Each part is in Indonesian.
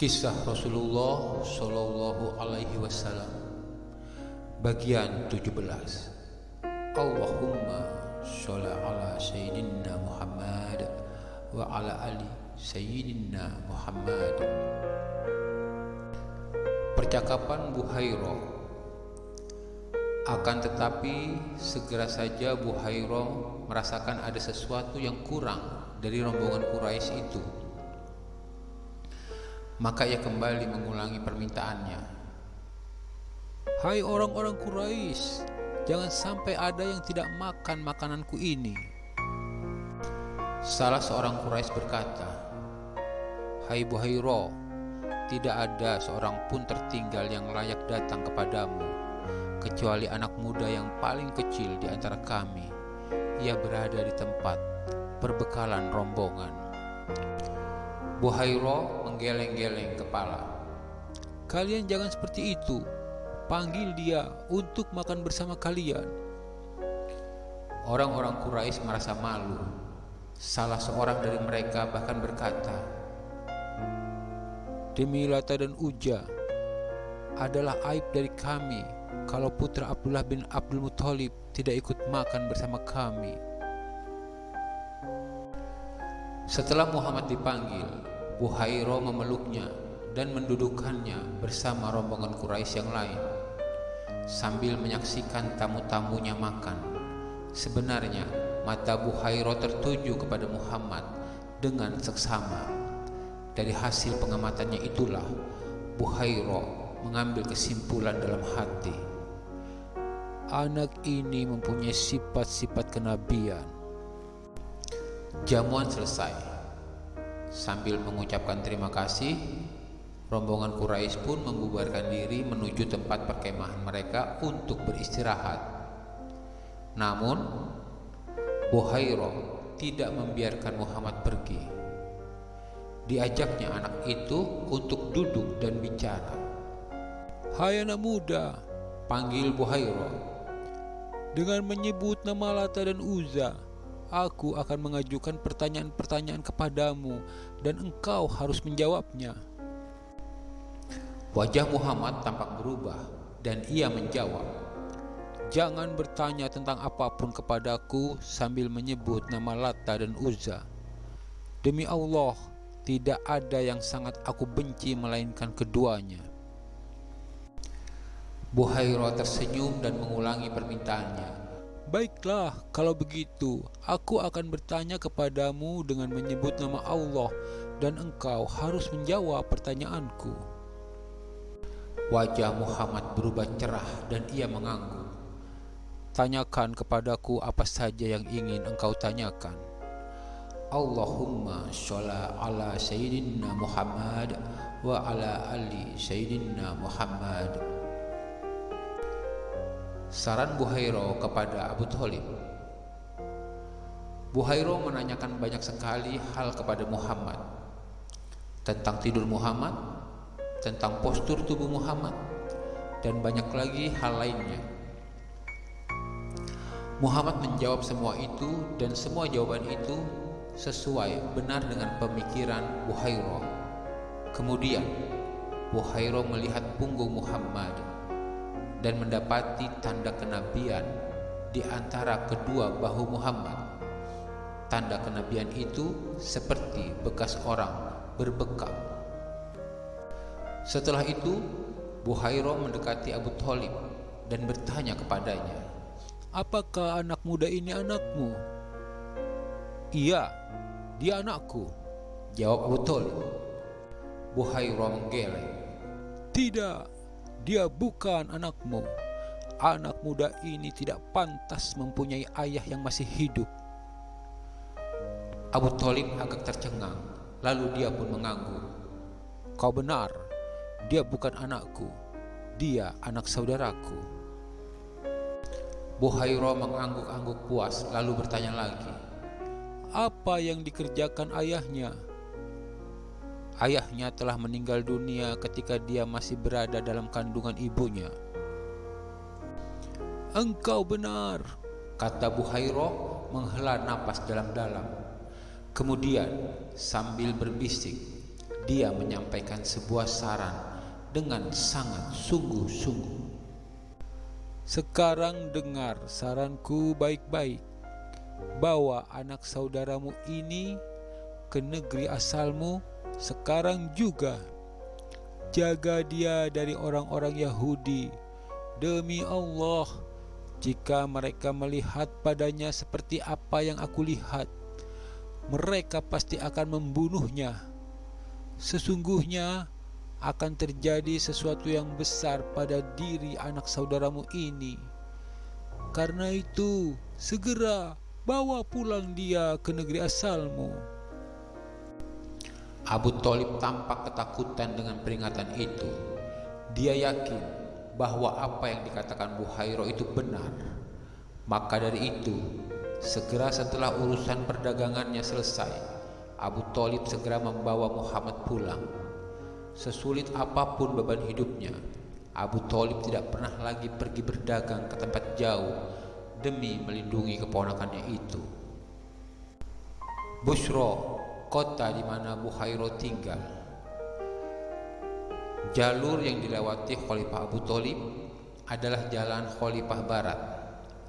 Kisah Rasulullah Shallallahu Alaihi Wasallam. Bagian 17 Allahumma sholli ala Sayyidina Muhammad wa ala ali Sayyidina Muhammad. Percakapan Buhairo Akan tetapi segera saja Buhairo merasakan ada sesuatu yang kurang dari rombongan Quraisy itu maka ia kembali mengulangi permintaannya. Hai orang-orang Quraisy, jangan sampai ada yang tidak makan makananku ini. Salah seorang Quraisy berkata, Hai Buhairo, tidak ada seorang pun tertinggal yang layak datang kepadamu, kecuali anak muda yang paling kecil di antara kami. Ia berada di tempat perbekalan rombongan. Buhairo menggeleng-geleng kepala. Kalian jangan seperti itu. Panggil dia untuk makan bersama kalian. Orang-orang Quraisy merasa malu. Salah seorang dari mereka bahkan berkata, Demi Lata dan Uja, adalah aib dari kami kalau putra Abdullah bin Abdul Muthalib tidak ikut makan bersama kami. Setelah Muhammad dipanggil, Buhairo memeluknya dan mendudukannya bersama rombongan Quraisy yang lain sambil menyaksikan tamu-tamunya makan. Sebenarnya mata Buhairo tertuju kepada Muhammad dengan seksama. Dari hasil pengamatannya itulah Buhairo mengambil kesimpulan dalam hati. Anak ini mempunyai sifat-sifat kenabian. Jamuan selesai. Sambil mengucapkan terima kasih, rombongan Quraisy pun membubarkan diri menuju tempat perkemahan mereka untuk beristirahat. Namun, Buhairo tidak membiarkan Muhammad pergi. Diajaknya anak itu untuk duduk dan bicara. Hai anak muda, panggil Buhairo. Dengan menyebut nama Lata dan Uza, aku akan mengajukan pertanyaan-pertanyaan kepadamu dan engkau harus menjawabnya. Wajah Muhammad tampak berubah dan ia menjawab, Jangan bertanya tentang apa pun kepadaku sambil menyebut nama Lata dan Uzza. Demi Allah, tidak ada yang sangat aku benci melainkan keduanya. Buhairo tersenyum dan mengulangi permintaannya. Baiklah, kalau begitu, aku akan bertanya kepadamu dengan menyebut nama Allah dan engkau harus menjawab pertanyaanku. Wajah Muhammad berubah cerah dan ia mengangguk. Tanyakan kepadaku apa saja yang ingin engkau tanyakan. Allahumma sholli ala Sayyidina Muhammad wa ala ali Sayyidina Muhammad. Saran Buhairo kepada Abu Thalib. Buhairo menanyakan banyak sekali hal kepada Muhammad tentang tidur Muhammad, tentang postur tubuh Muhammad, dan banyak lagi hal lainnya. Muhammad menjawab semua itu dan semua jawaban itu sesuai benar dengan pemikiran Buhairo. Kemudian Buhairo melihat punggung Muhammad dan mendapati tanda kenabian di antara kedua bahu Muhammad. Tanda kenabian itu seperti bekas orang berbekam. Setelah itu, Buhairo mendekati Abu Thalib dan bertanya kepadanya, Apakah anak muda ini anakmu? Iya, dia anakku, jawab Abu Thalib. Buhairo menggeleng. Tidak, dia bukan anakmu. Anak muda ini tidak pantas mempunyai ayah yang masih hidup. Abu Talib agak tercengang, lalu dia pun mengangguk. Kau benar, dia bukan anakku, dia anak saudaraku. Buhairo mengangguk-angguk puas, lalu bertanya lagi, apa yang dikerjakan ayahnya? Ayahnya telah meninggal dunia ketika dia masih berada dalam kandungan ibunya. Engkau benar, kata Buhairo menghela napas dalam-dalam. Kemudian sambil berbisik, dia menyampaikan sebuah saran dengan sangat sungguh-sungguh. Sekarang dengar saranku baik-baik. Bawa anak saudaramu ini ke negeri asalmu sekarang juga. Jaga dia dari orang-orang Yahudi. Demi Allah, jika mereka melihat padanya seperti apa yang aku lihat, mereka pasti akan membunuhnya. Sesungguhnya, akan terjadi sesuatu yang besar pada diri anak saudaramu ini. Karena itu, segera bawa pulang dia ke negeri asalmu. Abu Talib tampak ketakutan dengan peringatan itu. Dia yakin bahwa apa yang dikatakan Buhairo itu benar. Maka dari itu, segera setelah urusan perdagangannya selesai, Abu Talib segera membawa Muhammad pulang. Sesulit apa pun beban hidupnya, Abu Talib tidak pernah lagi pergi berdagang ke tempat jauh demi melindungi keponakannya itu. Bushro, kota di mana Buhairo tinggal. Jalur yang dilewati Khalifah Abu Talib adalah jalan Khalifah Barat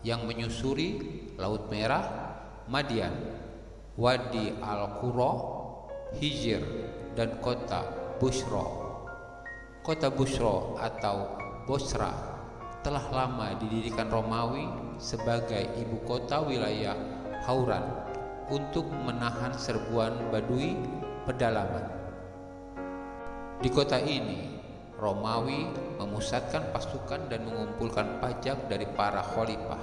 yang menyusuri Laut Merah, Madian, Wadi Al-Qura, Hijr, dan kota Bushro. Kota Bushro atau Bosra telah lama didirikan Romawi sebagai ibu kota wilayah Hauran untuk menahan serbuan Badui pedalaman. Di kota ini, Romawi memusatkan pasukan dan mengumpulkan pajak dari para khalifah.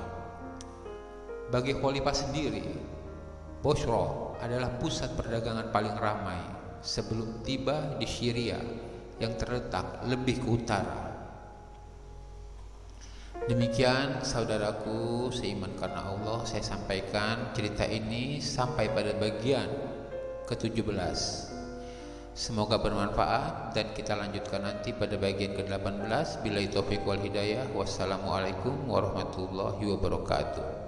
Bagi khalifah sendiri, Bosro adalah pusat perdagangan paling ramai sebelum tiba di Syria yang terletak lebih ke utara. Demikian saudaraku seiman karena Allah saya sampaikan cerita ini sampai pada bagian ke-17. Semoga bermanfaat dan kita lanjutkan nanti pada bagian ke-18 bila itu wal hidayah. Wassalamualaikum warahmatullahi wabarakatuh.